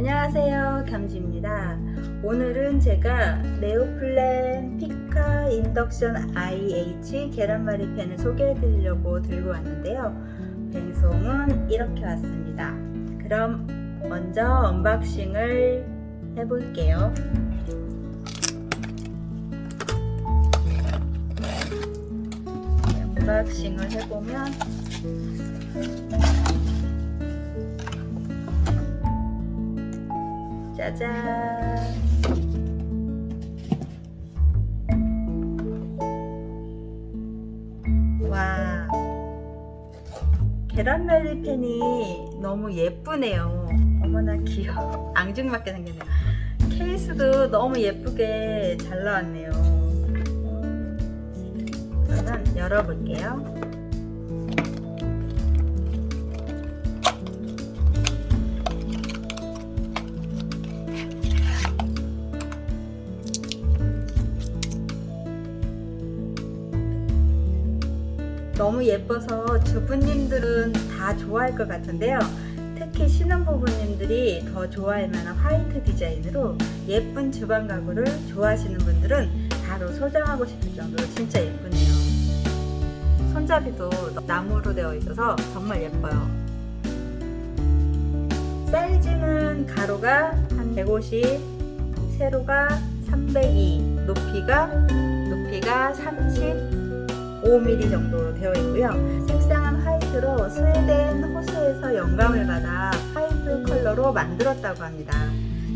안녕하세요. 겸지입니다. 오늘은 제가 네오플램 피카 인덕션 IH 계란말이 팬을 소개해 드리려고 들고 왔는데요. 배송은 이렇게 왔습니다. 그럼 먼저 unboxing을 해볼게요. unboxing을 해보면 짜잔. 와. 계란말이 팬이 너무 예쁘네요. 어머나 귀여워. 앙증맞게 생겼네요. 케이스도 너무 예쁘게 잘 나왔네요. 그러면 열어볼게요 너무 예뻐서 주부님들은 다 좋아할 것 같은데요. 특히 신혼부부님들이 더 좋아할 만한 화이트 디자인으로 예쁜 주방 가구를 좋아하시는 분들은 바로 소장하고 싶을 정도로 진짜 예쁘네요. 손잡이도 나무로 되어 있어서 정말 예뻐요. 사이즈는 가로가 한 150, 세로가 302, 높이가 높이가 30 5mm 정도로 되어 있고요. 색상은 화이트로 스웨덴 호수에서 영감을 받아 화이트 컬러로 만들었다고 합니다.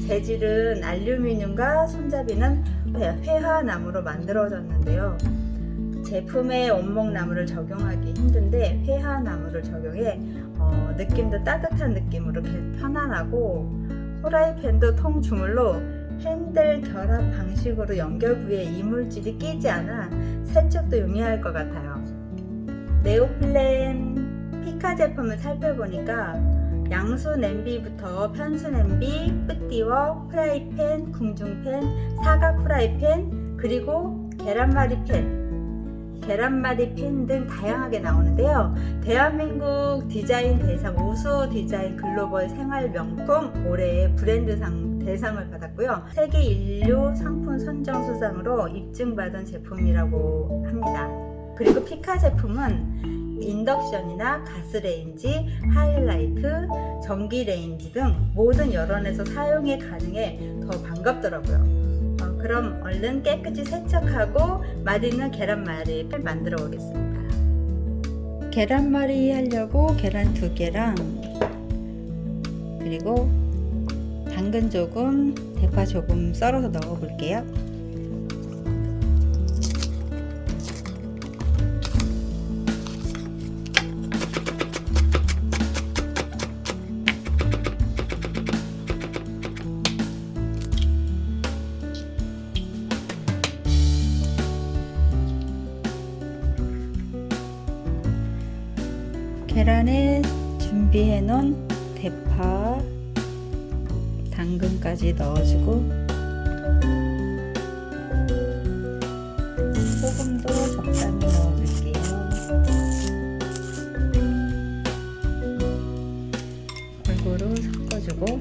재질은 알루미늄과 손잡이는 회화나무로 만들어졌는데요. 제품에 원목나무를 적용하기 힘든데 회화나무를 적용해 어, 느낌도 따뜻한 느낌으로 편안하고 후라이팬도 통 주물로 핸들 결합 방식으로 연결 부위에 이물질이 끼지 않아 세척도 용이할 것 같아요. 네오플램 피카 제품을 살펴보니까 양수 냄비부터 편수 냄비, petit wok, 프라이팬, 궁중팬, 사각 프라이팬, 그리고 계란말이 팬 계란말이 팬 등 다양하게 나오는데요. 대한민국 디자인 대상 우수 디자인 글로벌 생활 명품 올해의 브랜드 상 대상을 받았고요. 세계 일류 상품 선정 수상으로 입증받은 제품이라고 합니다. 그리고 피카 제품은 인덕션이나 가스레인지, 하이라이트, 전기레인지 등 모든 여론에서 사용이 가능해 더 반갑더라고요. 어, 그럼 얼른 깨끗이 세척하고 맛있는 계란말이를 만들어 보겠습니다. 계란말이 하려고 계란 두 개랑 그리고 당근 조금, 대파 조금 썰어서 넣어 볼게요. 계란에 준비해 놓은 대파 당근까지 넣어주고 소금도 적당히 넣어줄게요. 골고루 섞어주고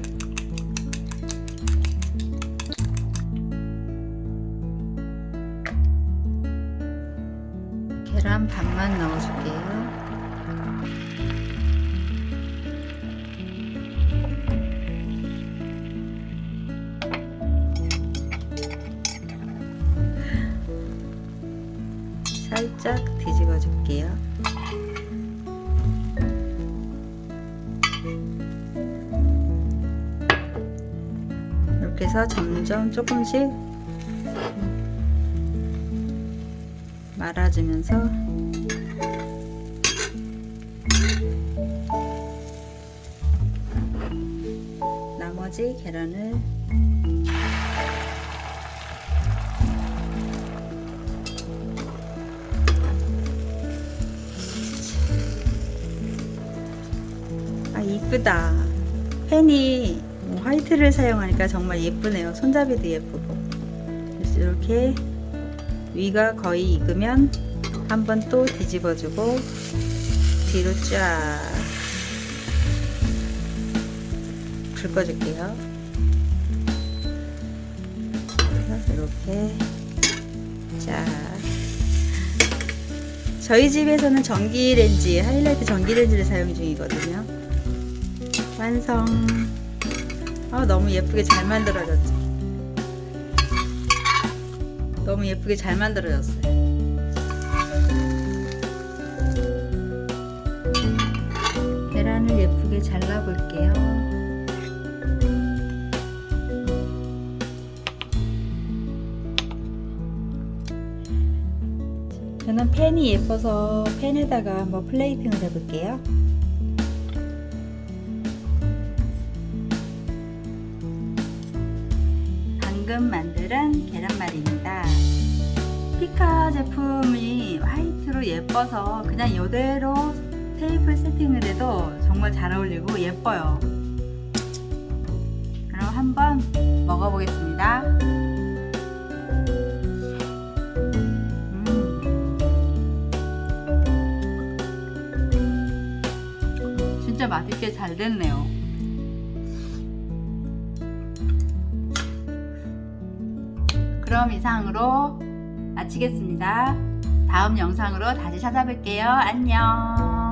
계란 반만 넣어줄게요 살짝 뒤집어 줄게요. 이렇게 해서 점점 조금씩 말아주면서 나머지 계란을 이쁘다. 펜이 뭐 화이트를 사용하니까 정말 예쁘네요. 손잡이도 예쁘고. 그래서 이렇게 위가 거의 익으면 한번 또 뒤집어주고 뒤로 쫙 긁어줄게요. 이렇게 자 저희 집에서는 전기렌지 하이라이트 전기렌지를 사용 중이거든요. 완성. 아 너무 예쁘게 잘 만들어졌죠 너무 예쁘게 잘 만들어졌어요. 계란을 예쁘게 잘라 볼게요. 저는 팬이 예뻐서 팬에다가 한번 플레이팅을 해볼게요. 방금 만든 계란말이입니다. 피카 제품이 화이트로 예뻐서 그냥 이대로 테이블 세팅을 해도 정말 잘 어울리고 예뻐요. 그럼 한번 먹어보겠습니다. 음. 진짜 맛있게 잘 됐네요. 그럼 이상으로 마치겠습니다. 다음 영상으로 다시 찾아뵐게요. 안녕.